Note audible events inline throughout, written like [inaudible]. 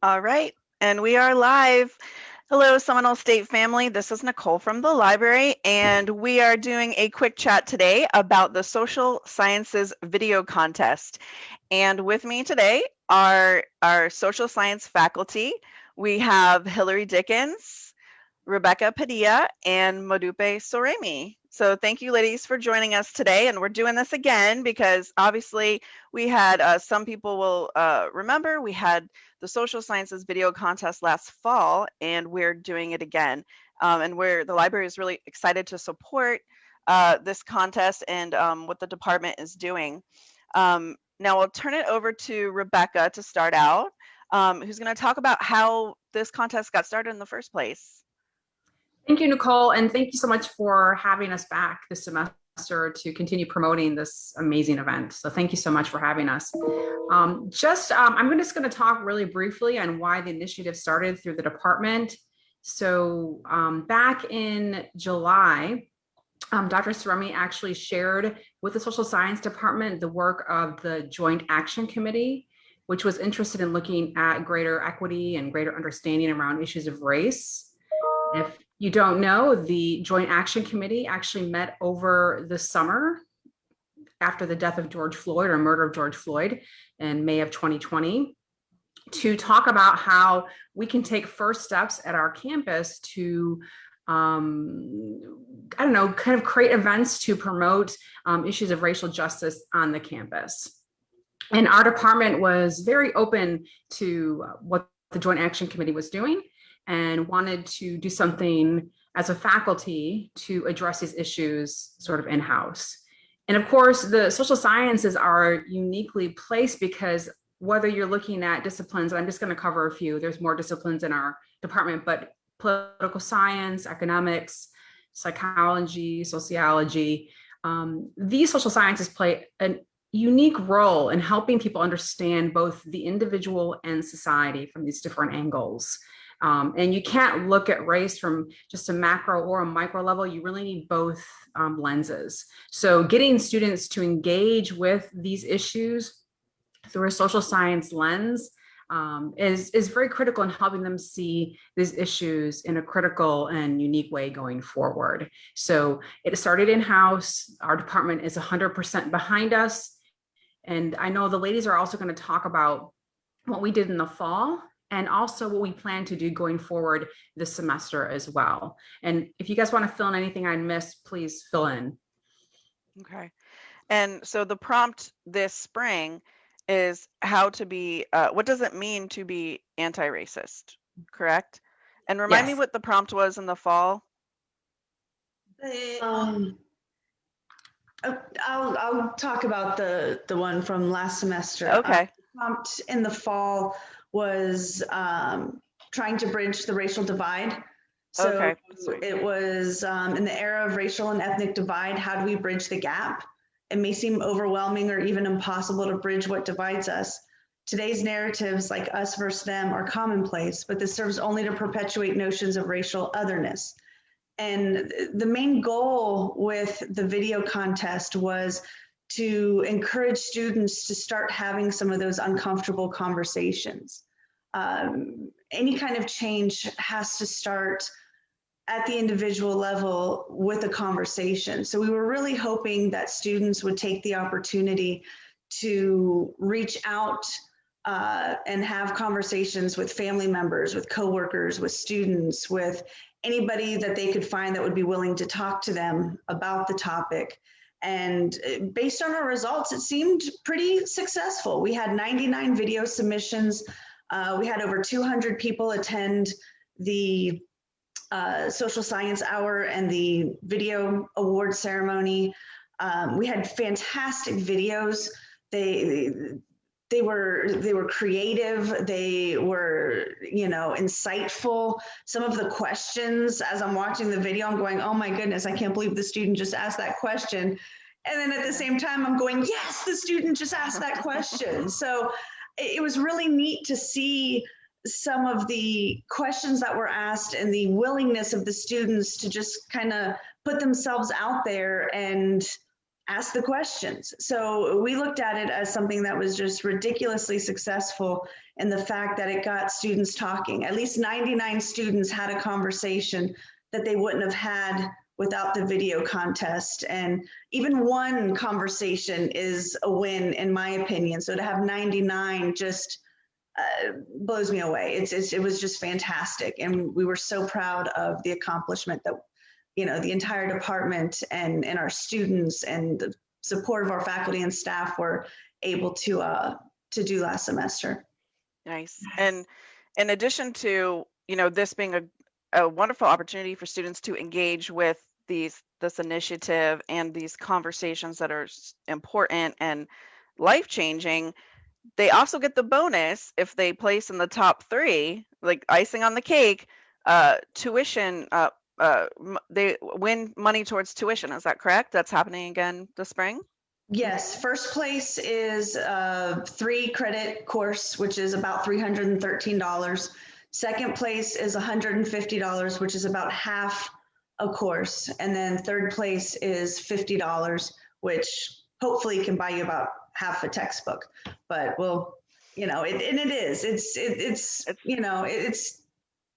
All right, and we are live. Hello, Seminole State family. This is Nicole from the library, and we are doing a quick chat today about the Social Sciences Video Contest. And with me today are our social science faculty. We have Hillary Dickens, Rebecca Padilla, and Modupe Soremi. So thank you ladies for joining us today. And we're doing this again because obviously we had uh, some people will uh, remember we had the social sciences video contest last fall and we're doing it again. Um, and we're the library is really excited to support uh, this contest and um, what the department is doing. Um, now I'll turn it over to Rebecca to start out, um, who's going to talk about how this contest got started in the first place. Thank you, Nicole, and thank you so much for having us back this semester to continue promoting this amazing event. So thank you so much for having us. Um, just, um, I'm just going to talk really briefly on why the initiative started through the department. So um, back in July, um, Dr. Soremi actually shared with the social science department the work of the Joint Action Committee, which was interested in looking at greater equity and greater understanding around issues of race. If you don't know, the Joint Action Committee actually met over the summer after the death of George Floyd or murder of George Floyd in May of 2020 to talk about how we can take first steps at our campus to um, I don't know, kind of create events to promote um, issues of racial justice on the campus. And our department was very open to what the Joint Action Committee was doing and wanted to do something as a faculty to address these issues sort of in-house. And of course, the social sciences are uniquely placed because whether you're looking at disciplines, I'm just going to cover a few, there's more disciplines in our department, but political science, economics, psychology, sociology, um, these social sciences play a unique role in helping people understand both the individual and society from these different angles. Um, and you can't look at race from just a macro or a micro level. You really need both um, lenses. So getting students to engage with these issues through a social science lens um, is, is very critical in helping them see these issues in a critical and unique way going forward. So it started in-house. Our department is 100% behind us. And I know the ladies are also going to talk about what we did in the fall and also what we plan to do going forward this semester as well. And if you guys want to fill in anything I missed, please fill in. Okay. And so the prompt this spring is how to be, uh, what does it mean to be anti-racist, correct? And remind yes. me what the prompt was in the fall. Um, uh, I'll, I'll talk about the, the one from last semester. Okay. Um, prompt in the fall was um, trying to bridge the racial divide. So okay. it was um, in the era of racial and ethnic divide, how do we bridge the gap? It may seem overwhelming or even impossible to bridge what divides us. Today's narratives, like us versus them, are commonplace, but this serves only to perpetuate notions of racial otherness. And the main goal with the video contest was to encourage students to start having some of those uncomfortable conversations. Um, any kind of change has to start at the individual level with a conversation. So we were really hoping that students would take the opportunity to reach out uh, and have conversations with family members, with coworkers, with students, with anybody that they could find that would be willing to talk to them about the topic. And uh, based on our results, it seemed pretty successful. We had 99 video submissions. Uh, we had over 200 people attend the uh, social science hour and the video award ceremony. Um, we had fantastic videos. They they were they were creative. They were you know insightful. Some of the questions as i'm watching the video i'm going oh my goodness i can't believe the student just asked that question. And then at the same time i'm going yes the student just asked that question. [laughs] So it was really neat to see some of the questions that were asked and the willingness of the students to just kind of put themselves out there and ask the questions. So we looked at it as something that was just ridiculously successful in the fact that it got students talking. At least 99 students had a conversation that they wouldn't have had without the video contest. And even one conversation is a win, in my opinion. So to have 99 just uh, blows me away. It's, it's, it was just fantastic. And we were so proud of the accomplishment that, you know, the entire department and, and our students and the support of our faculty and staff were able to, uh, to do last semester. Nice. And in addition to, you know, this being a, a wonderful opportunity for students to engage with these this initiative and these conversations that are important and life changing they also get the bonus if they place in the top three like icing on the cake uh tuition uh uh they win money towards tuition is that correct that's happening again this spring yes first place is a three credit course which is about $313. Second place is $150 which is about half a course. And then third place is $50, which hopefully can buy you about half a textbook. But we'll, you know, it, and it is, it's, it, it's, you know, it's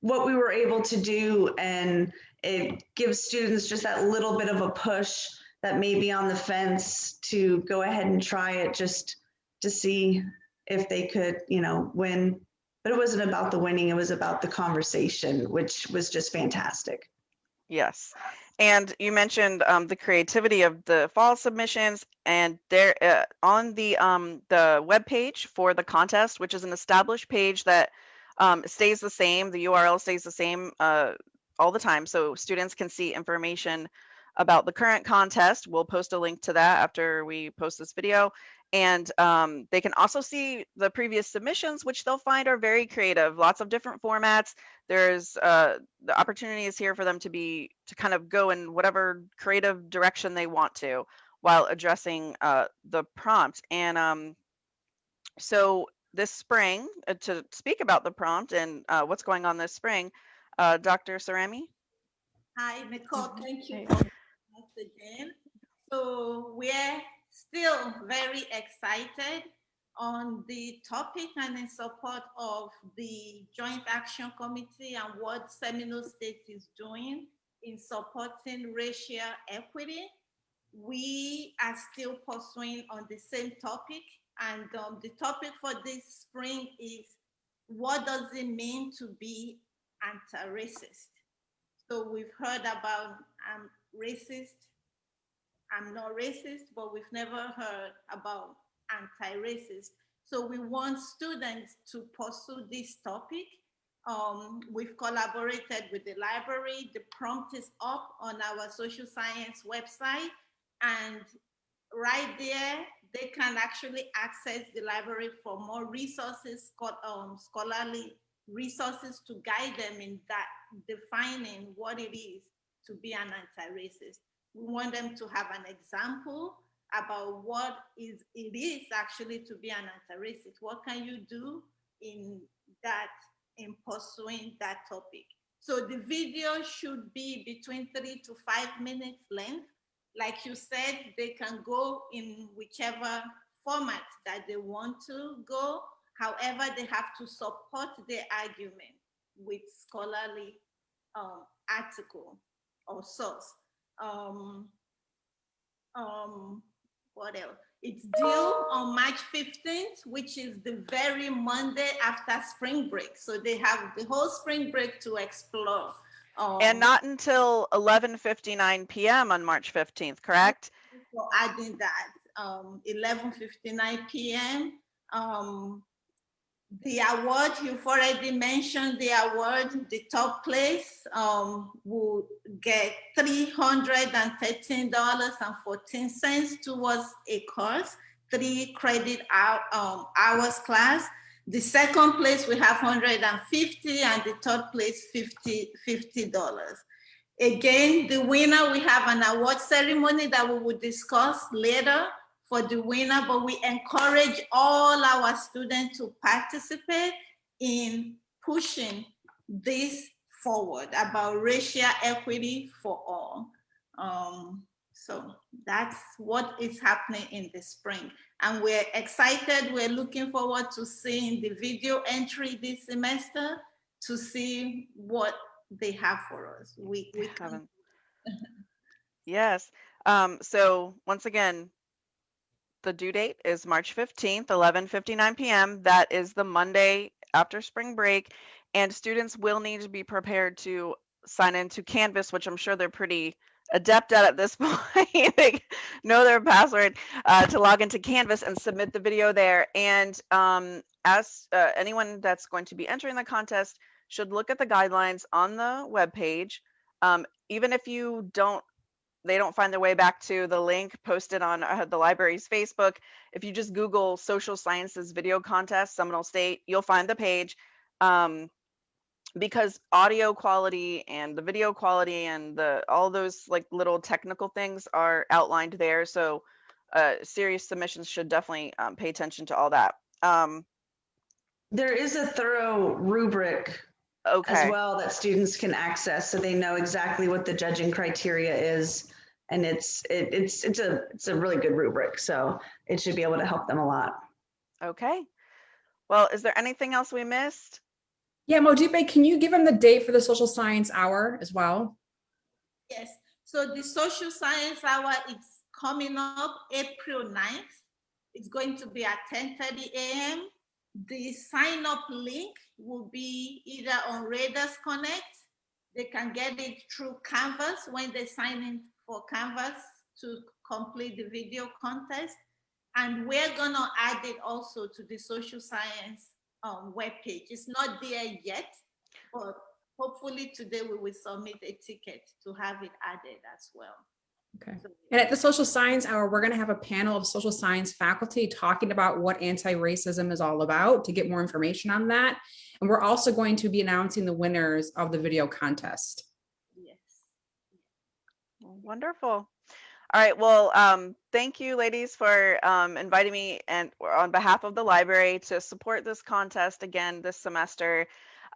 what we were able to do. And it gives students just that little bit of a push that may be on the fence to go ahead and try it just to see if they could, you know, win. But it wasn't about the winning, it was about the conversation, which was just fantastic. Yes. And you mentioned um, the creativity of the fall submissions, and there uh, on the um, the web page for the contest, which is an established page that um, stays the same. The URL stays the same uh, all the time, so students can see information about the current contest. We'll post a link to that after we post this video. And um, they can also see the previous submissions, which they'll find are very creative, lots of different formats. There's uh, the opportunity is here for them to be to kind of go in whatever creative direction they want to while addressing uh, the prompt. And um, so this spring, uh, to speak about the prompt and uh, what's going on this spring, uh, Dr. Soremi. Hi, Nicole. Thank you once again. So we're still very excited on the topic and in support of the Joint Action Committee and what Seminole State is doing in supporting racial equity. We are still pursuing on the same topic and um, the topic for this spring is what does it mean to be anti-racist? So we've heard about um, racist I'm not racist, but we've never heard about anti-racist. So we want students to pursue this topic. Um, we've collaborated with the library. The prompt is up on our social science website. And right there, they can actually access the library for more resources, um, scholarly resources to guide them in that defining what it is to be an anti-racist. We want them to have an example about what is it is actually to be an anti-racist. What can you do in that, in pursuing that topic? So the video should be between three to five minutes length. Like you said, they can go in whichever format that they want to go. However, they have to support their argument with scholarly um, article or source um, um, what else? It's due on March 15th, which is the very Monday after spring break. So they have the whole spring break to explore. Um, and not until 11.59 p.m. on March 15th, correct? So adding that, um, 11.59 p.m. The award, you've already mentioned the award, the top place um, will get $313.14 towards a course, three credit um, hours class. The second place we have 150 and the third place 50, $50. Again, the winner, we have an award ceremony that we will discuss later for the winner, but we encourage all our students to participate in pushing this forward about racial equity for all. Um, So that's what is happening in the spring. And we're excited. We're looking forward to seeing the video entry this semester to see what they have for us. We, we haven't. [laughs] yes. Um, so once again, the due date is March 15th, 11:59 p.m. That is the Monday after spring break, and students will need to be prepared to sign into Canvas, which I'm sure they're pretty adept at at this [laughs] point. they know their password uh, to log into Canvas and submit the video there. And um, as uh, anyone that's going to be entering the contest should look at the guidelines on the web page. Um, even if you don't they don't find their way back to the link posted on uh, the library's Facebook, if you just Google social sciences video contest, Seminole State, you'll find the page. Um, because audio quality and the video quality and the all those like little technical things are outlined there. So uh, serious submissions should definitely um, pay attention to all that. Um, there is a thorough rubric okay. as well that students can access so they know exactly what the judging criteria is and it's it, it's it's a it's a really good rubric so it should be able to help them a lot. Okay. Well is there anything else we missed? Yeah Modupe, can you give them the date for the social science hour as well? Yes. So the social science hour is coming up april 9th it's going to be at 10 30 a.m the sign up link will be either on Raiders Connect. They can get it through Canvas when they sign in for Canvas to complete the video contest. And we're gonna add it also to the social science um, webpage. It's not there yet, but hopefully today we will submit a ticket to have it added as well. Okay. And at the social science hour, we're going to have a panel of social science faculty talking about what anti-racism is all about to get more information on that. And we're also going to be announcing the winners of the video contest. Wonderful. All right. Well, um, thank you, ladies, for um, inviting me and on behalf of the library to support this contest again this semester.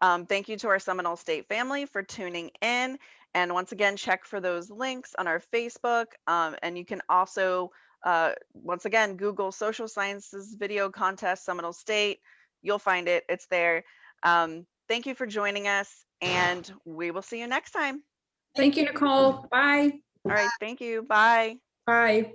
Um, thank you to our Seminole State family for tuning in. And once again, check for those links on our Facebook. Um, and you can also, uh, once again, Google Social Sciences Video Contest Seminole State. You'll find it. It's there. Um, thank you for joining us, and we will see you next time. Thank you, Nicole. Bye. All right. Thank you. Bye. Bye.